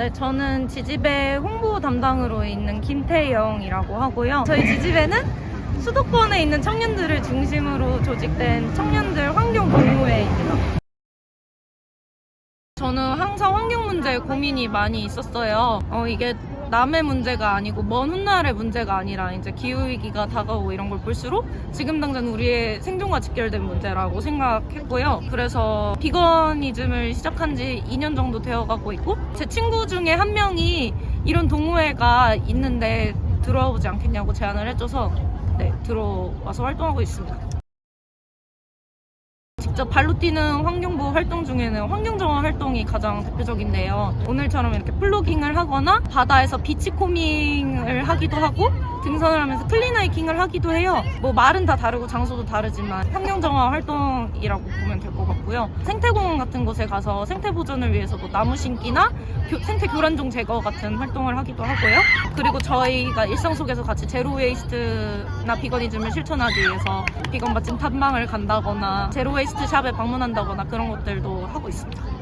네, 저는 지집의 홍보 담당으로 있는 김태영이라고 하고요. 저희 지집에는 수도권에 있는 청년들을 중심으로 조직된 청년들 환경 동호회입니다. 저는 항상 환경 문제에 고민이 많이 있었어요. 어, 이게 남의 문제가 아니고 먼 훗날의 문제가 아니라 이제 기후위기가 다가오고 이런 걸 볼수록 지금 당장 우리의 생존과 직결된 문제라고 생각했고요. 그래서 비건이즘을 시작한 지 2년 정도 되어가고 있고 제 친구 중에 한 명이 이런 동호회가 있는데 들어와 보지 않겠냐고 제안을 해줘서 네, 들어와서 활동하고 있습니다. 직접 발로 뛰는 환경부 활동 중에는 환경정화 활동이 가장 대표적인데요. 오늘처럼 이렇게 plogging을 하거나 바다에서 beachcombing을 하기도 하고 등산을 하면서 clean 하이킹을 하기도 해요. 뭐 말은 다 다르고 장소도 다르지만 환경정화 활동이라고 보면 될 것 같고요. 생태공원 같은 곳에 가서 생태 보존을 위해서도 나무 심기나 교- 생태 교란종 제거 같은 활동을 하기도 하고요. 그리고 저희가 일상 속에서 같이 zero waste나 veganism을 실천하기 위해서 비건 맛집 탐방을 간다거나 zero waste shop에 방문한다거나 그런 것들도 하고 있습니다.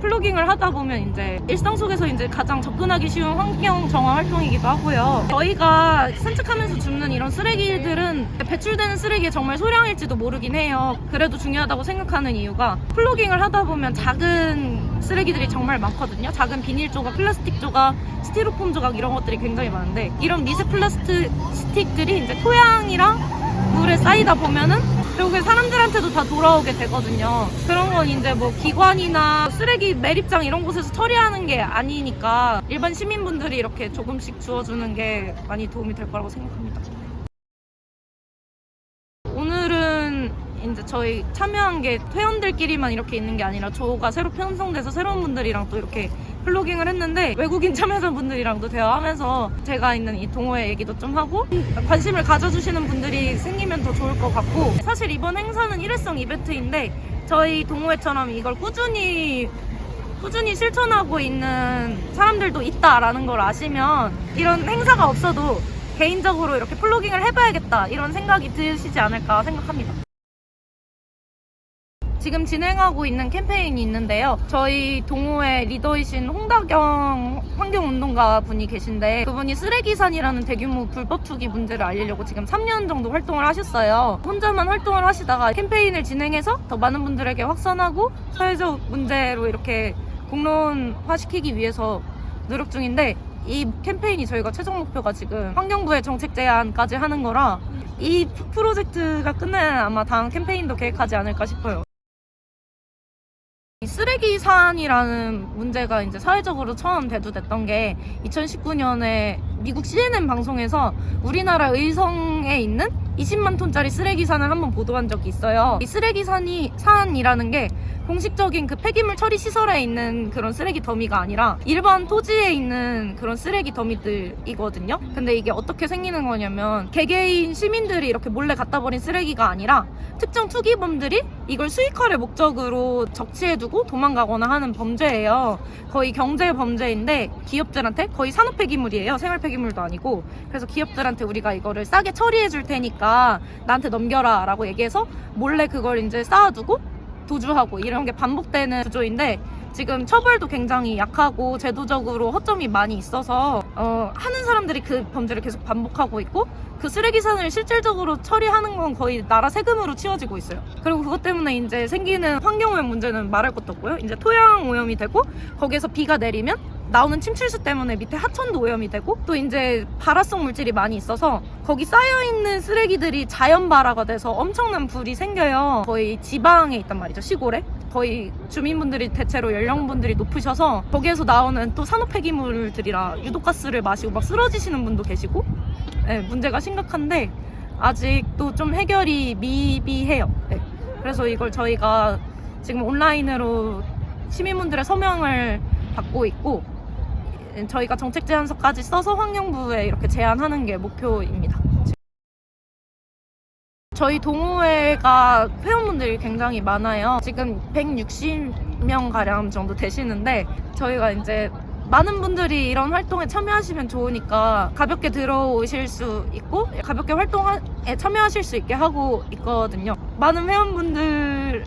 plogging을 하다 보면 이제 일상 속에서 이제 가장 접근하기 쉬운 환경 정화 활동이기도 하고요. 저희가 산책하면서 줍는 이런 쓰레기들은 배출되는 쓰레기의 정말 소량일지도 모르긴 해요. 그래도 중요하다고 생각하는 이유가 plogging을 하다 보면 작은 쓰레기들이 정말 많거든요. 작은 비닐 조각, 플라스틱 조각, 스티로폼 조각 이런 것들이 굉장히 많은데 이런 미세 플라스틱들이 이제 토양이랑 물에 쌓이다 보면은 결국에 사람들한테도 다 돌아오게 되거든요. 그런 건 이제 뭐 기관이나 쓰레기 매립장 이런 곳에서 처리하는 게 아니니까 일반 시민분들이 이렇게 조금씩 주워주는 게 많이 도움이 될 거라고 생각합니다. 오늘은 이제 저희 참여한 게 회원들끼리만 이렇게 있는 게 아니라 조가 새로 편성돼서 새로운 분들이랑 또 이렇게 플로깅을 했는데 외국인 참여자분들이랑도 대화하면서 제가 있는 이 동호회 얘기도 좀 하고 관심을 가져주시는 분들이 생기면 더 좋을 것 같고 사실 이번 행사는 일회성 이벤트인데 저희 동호회처럼 이걸 꾸준히 꾸준히 실천하고 있는 사람들도 있다라는 걸 아시면 이런 행사가 없어도 개인적으로 이렇게 플로깅을 해봐야겠다 이런 생각이 드시지 않을까 생각합니다. 지금 진행하고 있는 캠페인이 있는데요. 저희 동호회 리더이신 홍다경 환경운동가 분이 계신데 그분이 쓰레기산이라는 대규모 불법 투기 문제를 알리려고 지금 3년 정도 활동을 하셨어요. 혼자만 활동을 하시다가 캠페인을 진행해서 더 많은 분들에게 확산하고 사회적 문제로 이렇게 공론화시키기 위해서 노력 중인데 이 캠페인이 저희가 최종 목표가 지금 환경부의 정책 제안까지 하는 거라 이 프로젝트가 끝나야 아마 다음 캠페인도 계획하지 않을까 싶어요. 이 쓰레기 산이라는 문제가 이제 사회적으로 처음 대두됐던 게 2019년에 미국 CNN 방송에서 우리나라 의성에 있는 20만 톤짜리 쓰레기 산을 한번 보도한 적이 있어요. 이 쓰레기 산이 산이라는 게 공식적인 그 폐기물 처리 시설에 있는 그런 쓰레기 더미가 아니라 일반 토지에 있는 그런 쓰레기 더미들이거든요. 근데 이게 어떻게 생기는 거냐면 개개인 시민들이 이렇게 몰래 갖다 버린 쓰레기가 아니라 특정 투기범들이 이걸 수익화를 목적으로 적치해두고 도망가거나 하는 범죄예요. 거의 경제 범죄인데 기업들한테 거의 산업 폐기물이에요. 생활 폐기물도 아니고 그래서 기업들한테 우리가 이거를 싸게 처리해 줄 테니까 나한테 넘겨라 라고 얘기해서 몰래 그걸 이제 쌓아두고 도주하고 이런 게 반복되는 구조인데 지금 처벌도 굉장히 약하고 제도적으로 허점이 많이 있어서 어, 하는 사람들이 그 범죄를 계속 반복하고 있고 그 쓰레기산을 실질적으로 처리하는 건 거의 나라 세금으로 치워지고 있어요. 그리고 그것 때문에 이제 생기는 환경오염 문제는 말할 것도 없고요. 이제 토양 오염이 되고 거기에서 비가 내리면 나오는 침출수 때문에 밑에 하천도 오염이 되고 또 이제 발화성 물질이 많이 있어서 거기 쌓여 있는 쓰레기들이 자연 발화가 돼서 엄청난 불이 생겨요. 거의 지방에 있단 말이죠. 시골에. 거의 주민분들이 대체로 연령분들이 높으셔서 거기에서 나오는 또 산업 폐기물들이라 유독가스를 마시고 막 쓰러지시는 분도 계시고 네, 문제가 심각한데 아직도 좀 해결이 미비해요. 네. 그래서 이걸 저희가 지금 온라인으로 시민분들의 서명을 받고 있고 저희가 정책 제안서까지 써서 환경부에 이렇게 제안하는 게 목표입니다. 저희 동호회가 회원분들이 굉장히 많아요. 지금 160명 가량 정도 되시는데 저희가 이제 많은 분들이 이런 활동에 참여하시면 좋으니까 가볍게 들어오실 수 있고 가볍게 활동에 참여하실 수 있게 하고 있거든요. 많은 회원분들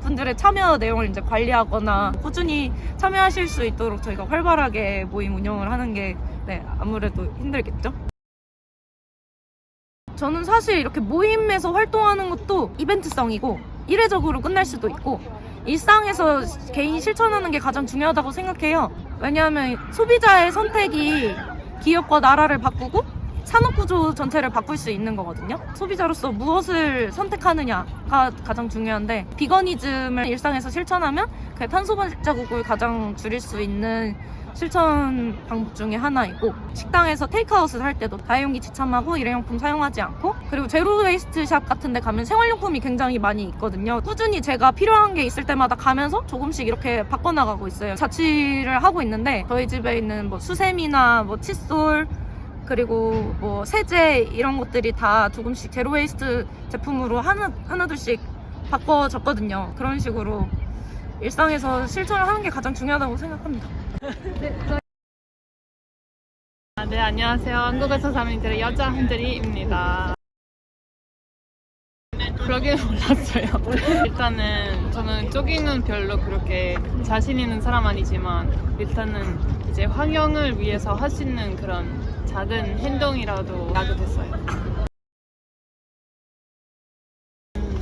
분들의 참여 내용을 이제 관리하거나 꾸준히 참여하실 수 있도록 저희가 활발하게 모임 운영을 하는 게 네, 아무래도 힘들겠죠. 저는 사실 이렇게 모임에서 활동하는 것도 이벤트성이고 이례적으로 끝날 수도 있고 일상에서 개인이 실천하는 게 가장 중요하다고 생각해요. 왜냐하면 소비자의 선택이 기업과 나라를 바꾸고 산업 구조 전체를 바꿀 수 있는 거거든요. 소비자로서 무엇을 선택하느냐가 가장 중요한데 veganism을 일상에서 실천하면 그 탄소 발자국을 가장 줄일 수 있는 실천 방법 중에 하나이고 식당에서 테이크아웃을 할 때도 다회용기 지참하고 일회용품 사용하지 않고 그리고 zero waste shop 같은 데 가면 생활용품이 굉장히 많이 있거든요 꾸준히 제가 필요한 게 있을 때마다 가면서 조금씩 이렇게 바꿔나가고 있어요 자취를 하고 있는데 저희 집에 있는 뭐 수세미나 뭐 칫솔 그리고 뭐 세제 이런 것들이 다 조금씩 zero waste 제품으로 하나 하나둘씩 바꿔졌거든요 그런 식으로 일상에서 실천을 하는 게 가장 중요하다고 생각합니다. 아, 네, 안녕하세요. 한국에서 사는 이들의 여자 한들이입니다. 그러게 몰랐어요. 일단은 저는 조깅은 별로 그렇게 자신 있는 사람 아니지만 일단은 이제 환경을 위해서 할 수 있는 그런 작은 행동이라도 하게 됐어요.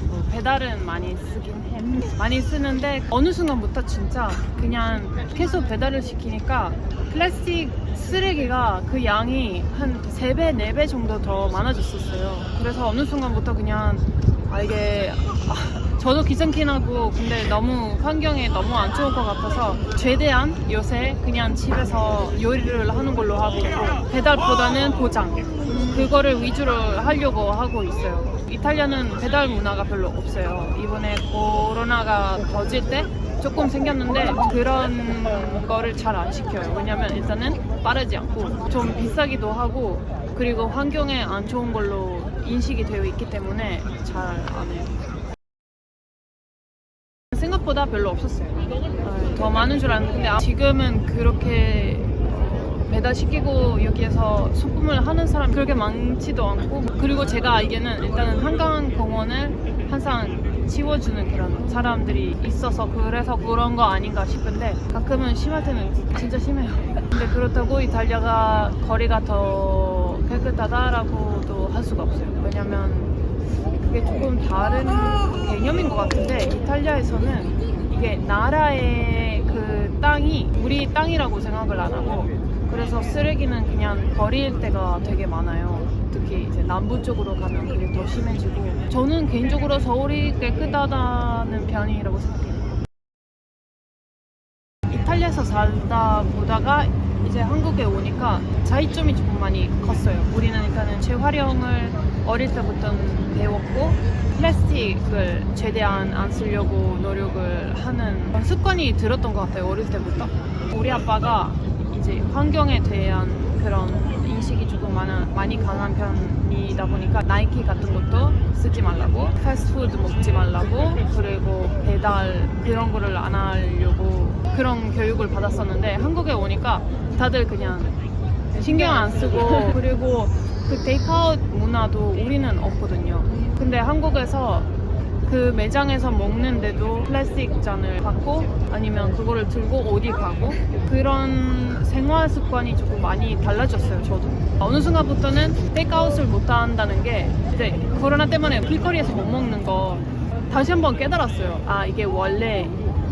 뭐 배달은 많이 쓰긴 해. 많이 쓰는데 어느 순간부터 진짜 그냥 계속 배달을 시키니까 플라스틱 쓰레기가 그 양이 한 3배, 4배 정도 더 많아졌었어요. 그래서 어느 순간부터 그냥 아 이게 아, 저도 귀찮긴하고 근데 너무 환경에 너무 안 좋을 것 같아서 최대한 요새 그냥 집에서 요리를 하는 걸로 하고 배달보다는 포장 그거를 위주로 하려고 하고 있어요. 이탈리아는 배달 문화가 별로 없어요. 이번에 코로나가 터질 때 조금 생겼는데 그런 거를 잘 안 시켜요. 왜냐면 일단은 빠르지 않고 좀 비싸기도 하고 그리고 환경에 안 좋은 걸로 인식이 되어 있기 때문에 잘 안 해요. 생각보다 별로 없었어요. 어, 더 많은 줄 알았는데 아, 지금은 그렇게 어, 배달시키고 여기에서 소품을 하는 사람이 그렇게 많지도 않고 그리고 제가 알기에는 일단은 한강공원을 항상 치워주는 그런 사람들이 있어서 그래서 그런 거 아닌가 싶은데 가끔은 심할 때는 진짜 심해요. 근데 그렇다고 이탈리아가 거리가 더 깨끗하다라고도 할 수가 없어요. 왜냐면 그게 조금 다른 개념인 것 같은데 이탈리아에서는 이게 나라의 그 땅이 우리 땅이라고 생각을 안 하고 그래서 쓰레기는 그냥 버릴 때가 되게 많아요. 특히 이제 남부 쪽으로 가면 그게 더 심해지고 저는 개인적으로 서울이 깨끗하다는 편이라고 생각해요. 이탈리아에서 살다 보다가 이제 한국에 오니까 차이점이 조금 많이 컸어요. 우리는 일단은 재활용을 어릴 때부터 배웠고 플라스틱을 최대한 안 쓰려고 노력을 하는 습관이 들었던 것 같아요. 어릴 때부터. 우리 아빠가 이제 환경에 대한 그런 인식이 조금 많아, 많이 강한 편이다 보니까 나이키 같은 것도 쓰지 말라고 패스트푸드 먹지 말라고 그리고 배달 그런 거를 안 하려고 그런 교육을 받았었는데 한국에 오니까 다들 그냥 신경 안 쓰고 그리고 그 테이크아웃 문화도 우리는 없거든요. 근데 한국에서 그 매장에서 먹는데도 플라스틱 잔을 받고 아니면 그거를 들고 어디 가고 그런 생활 습관이 조금 많이 달라졌어요 저도. 어느 순간부터는 테이크아웃을 못 한다는 게 이제 코로나 때문에 길거리에서 못 먹는 거 다시 한번 깨달았어요. 아 이게 원래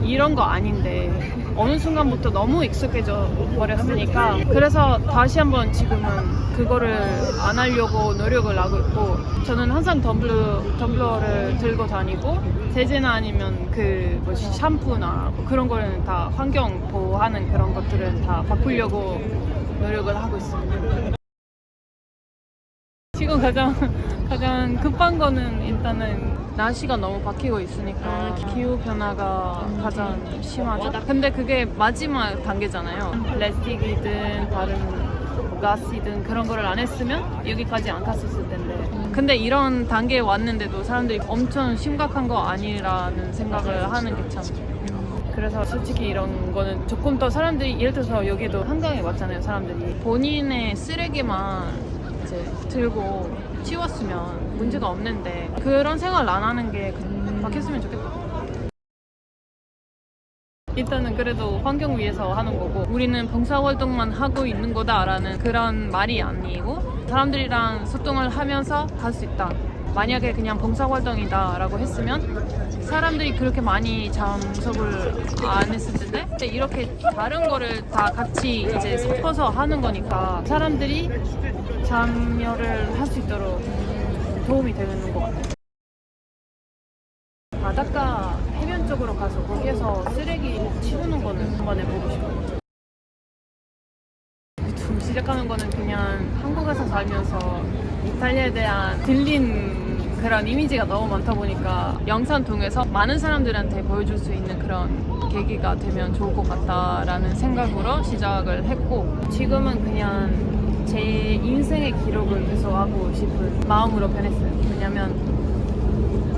이런 거 아닌데 어느 순간부터 너무 익숙해져 버렸으니까 그래서 다시 한번 지금은 그거를 안 하려고 노력을 하고 있고 저는 항상 텀블러, 텀블러를 들고 다니고 세제나 아니면 그 뭐지 샴푸나 뭐 그런 거는 다 환경 보호하는 그런 것들은 다 바꾸려고 노력을 하고 있습니다. 지금 가장 가장 급한 거는 일단은 날씨가 너무 바뀌고 있으니까 기후 변화가 가장 심하죠. 근데 그게 마지막 단계잖아요. 플라스틱이든 다른 뭐 가스이든 그런 거를 안 했으면 여기까지 안 갔었을 텐데. 근데 이런 단계에 왔는데도 사람들이 엄청 심각한 거 아니라는 생각을 하는 게 참. 그래서 솔직히 이런 거는 조금 더 사람들이 예를 들어서 여기도 한강에 왔잖아요 사람들이 본인의 쓰레기만 이제 들고 치웠으면 문제가 없는데 그런 생각을 안 하는 게 바뀌었으면 좋겠다 일단은 그래도 환경 위해서 하는 거고 우리는 봉사활동만 하고 있는 거다라는 그런 말이 아니고 사람들이랑 소통을 하면서 할수 있다. 만약에 그냥 봉사활동이다 라고 했으면 사람들이 그렇게 많이 참석을 안 했을 텐데 근데 이렇게 다른 거를 다 같이 이제 섞어서 하는 거니까 사람들이 참여를 할 수 있도록 도움이 되는 것 같아요. 바닷가 해변 쪽으로 가서 거기에서 쓰레기 치우는 거는 한번 해보고 싶어요. 좀 시작하는 거는 그냥 한국에서 살면서 이탈리아에 대한 들린 그런 이미지가 너무 많다 보니까 영상 통해서 많은 사람들한테 보여줄 수 있는 그런 계기가 되면 좋을 것 같다라는 생각으로 시작을 했고 지금은 그냥 제 인생의 기록을 계속 하고 싶은 마음으로 변했어요. 왜냐면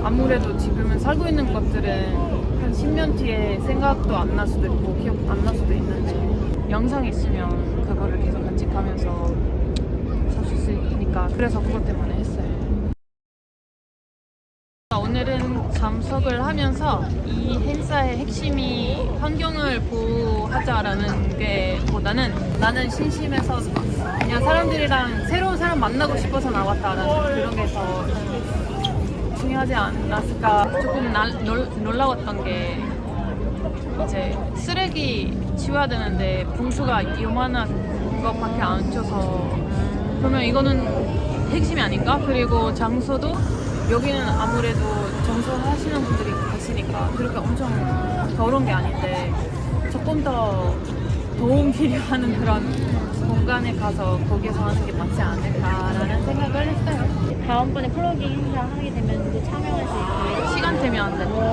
아무래도 지금은 살고 있는 것들은 한 10년 뒤에 생각도 안 날 수도 있고 기억 안 날 수도 있는데 영상 있으면 그거를 계속 간직하면서 살수 있으니까 그래서 그것 때문에 하면서 이 행사의 핵심이 환경을 보호하자라는 게 보다는 나는 심심해서 그냥 사람들이랑 새로운 사람 만나고 싶어서 나왔다라는 그런 게 더 중요하지 않았을까 조금 날, 놀, 놀라웠던 게 이제 쓰레기 치워야 되는데 봉투가 요만한 것밖에 안 쳐서 그러면 이거는 핵심이 아닌가? 그리고 장소도 여기는 아무래도 정수하시는 분들이 계시니까 그렇게 엄청 더러운 게 아닌데 조금 더 도움 필요하는 그런 공간에 가서 거기서 하는 게 맞지 않을까라는 생각을 했어요. 다음번에 플러깅 행사 하게 되면 이제 참여할 수 있고 시간 되면 안 돼.